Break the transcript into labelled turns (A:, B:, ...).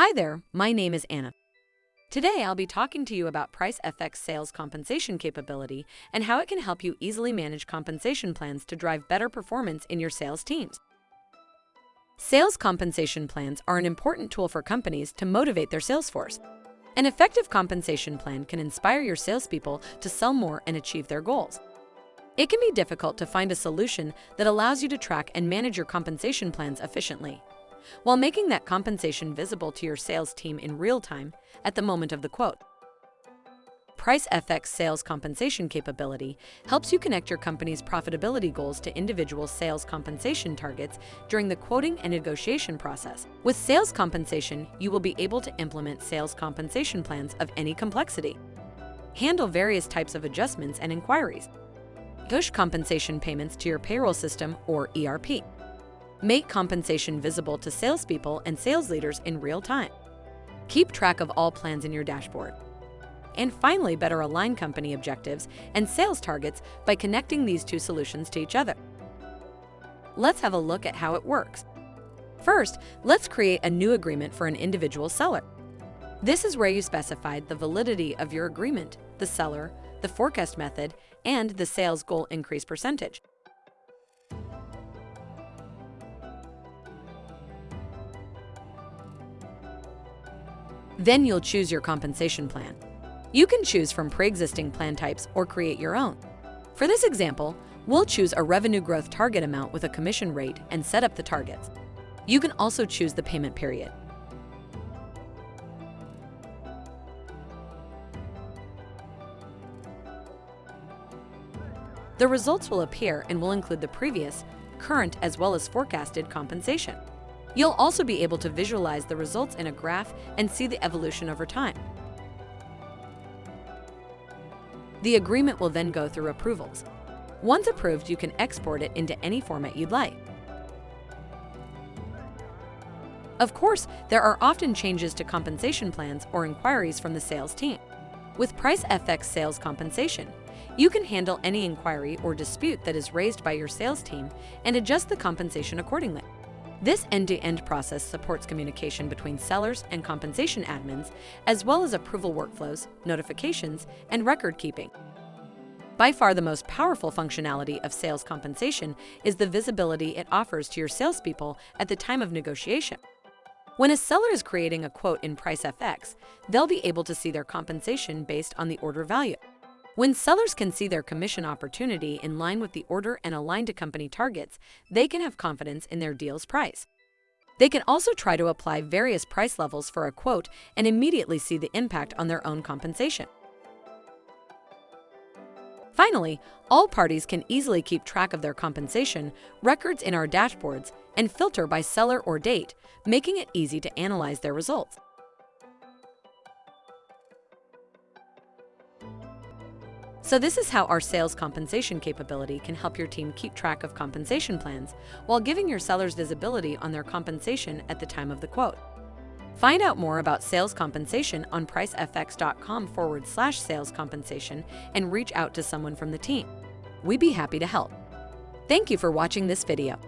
A: Hi there, my name is Anna. Today I'll be talking to you about PriceFX sales compensation capability and how it can help you easily manage compensation plans to drive better performance in your sales teams. Sales compensation plans are an important tool for companies to motivate their sales force. An effective compensation plan can inspire your salespeople to sell more and achieve their goals. It can be difficult to find a solution that allows you to track and manage your compensation plans efficiently while making that compensation visible to your sales team in real time at the moment of the quote. PriceFX sales compensation capability helps you connect your company's profitability goals to individual sales compensation targets during the quoting and negotiation process. With sales compensation, you will be able to implement sales compensation plans of any complexity, handle various types of adjustments and inquiries, push compensation payments to your payroll system or ERP, Make compensation visible to salespeople and sales leaders in real time. Keep track of all plans in your dashboard. And finally, better align company objectives and sales targets by connecting these two solutions to each other. Let's have a look at how it works. First, let's create a new agreement for an individual seller. This is where you specify the validity of your agreement, the seller, the forecast method, and the sales goal increase percentage. Then you'll choose your compensation plan. You can choose from pre-existing plan types or create your own. For this example, we'll choose a revenue growth target amount with a commission rate and set up the targets. You can also choose the payment period. The results will appear and will include the previous, current, as well as forecasted compensation. You'll also be able to visualize the results in a graph and see the evolution over time. The agreement will then go through approvals. Once approved, you can export it into any format you'd like. Of course, there are often changes to compensation plans or inquiries from the sales team. With PriceFX Sales Compensation, you can handle any inquiry or dispute that is raised by your sales team and adjust the compensation accordingly. This end-to-end -end process supports communication between sellers and compensation admins, as well as approval workflows, notifications, and record keeping. By far the most powerful functionality of sales compensation is the visibility it offers to your salespeople at the time of negotiation. When a seller is creating a quote in PriceFX, they'll be able to see their compensation based on the order value. When sellers can see their commission opportunity in line with the order and aligned to company targets, they can have confidence in their deal's price. They can also try to apply various price levels for a quote and immediately see the impact on their own compensation. Finally, all parties can easily keep track of their compensation, records in our dashboards, and filter by seller or date, making it easy to analyze their results. So this is how our sales compensation capability can help your team keep track of compensation plans while giving your sellers visibility on their compensation at the time of the quote. Find out more about sales compensation on pricefx.com forward slash sales compensation and reach out to someone from the team. We'd be happy to help. Thank you for watching this video.